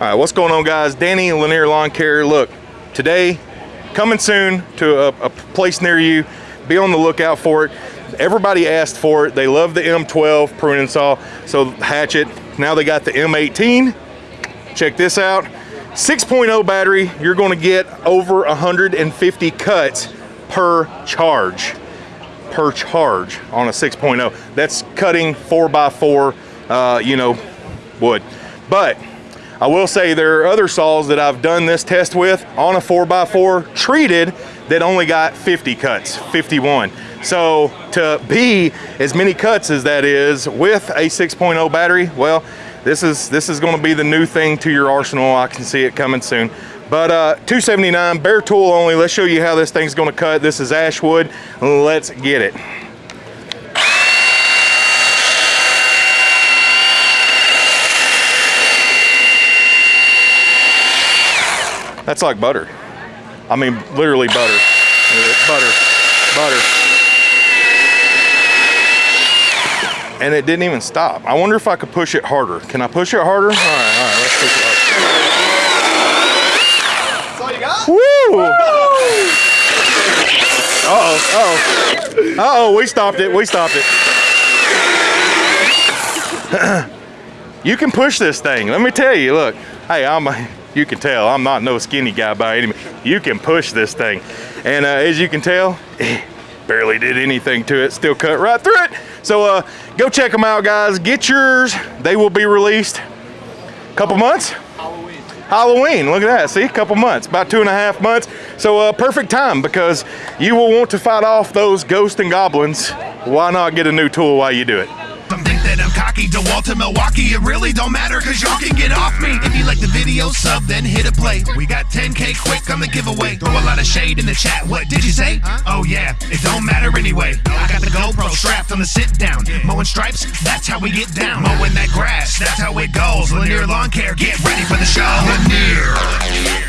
All right, what's going on guys? Danny Lanier Lawn Care. Look, today, coming soon to a, a, place near you. Be on the lookout for it. Everybody asked for it. They love the M12 pruning saw, so hatchet. Now they got the M18. Check this out. 6.0 battery, you're gonna get over 150 cuts per charge. Per charge on a 6.0. That's cutting four by four, uh, you know, wood. But I will say there are other saws that I've done this test with on a 4x4 treated that only got 50 cuts, 51. So to be as many cuts as that is with a 6.0 battery, well, this is this is going to be the new thing to your arsenal. I can see it coming soon. But uh, 279 bare tool only. Let's show you how this thing's going to cut. This is Ashwood. Let's get it. That's like butter. I mean, literally butter. Butter, butter. And it didn't even stop. I wonder if I could push it harder. Can I push it harder? All right, all right, let's push it harder. That's all you got? Woo! Uh-oh, uh-oh. Uh-oh, we stopped it, we stopped it. you can push this thing. Let me tell you, look. Hey, I'm a, you can tell I'm not no skinny guy by any means. You can push this thing. And uh, as you can tell, barely did anything to it, still cut right through it. So uh, go check them out, guys. Get yours. They will be released a couple months. Halloween. Halloween, look at that, see, a couple months, about two and a half months. So uh, perfect time because you will want to fight off those ghosts and goblins. Why not get a new tool while you do it? Cocky. DeWalt to Milwaukee, it really don't matter cause y'all can get off me. If you like the video, sub, then hit a play. We got 10k quick on the giveaway. Throw a lot of shade in the chat. What did you say? Oh yeah, it don't matter anyway. I got the GoPro strapped on the sit down. Mowing stripes, that's how we get down. Mowing that grass, that's how it goes. Lanier Lawn Care, get ready for the show. Lanier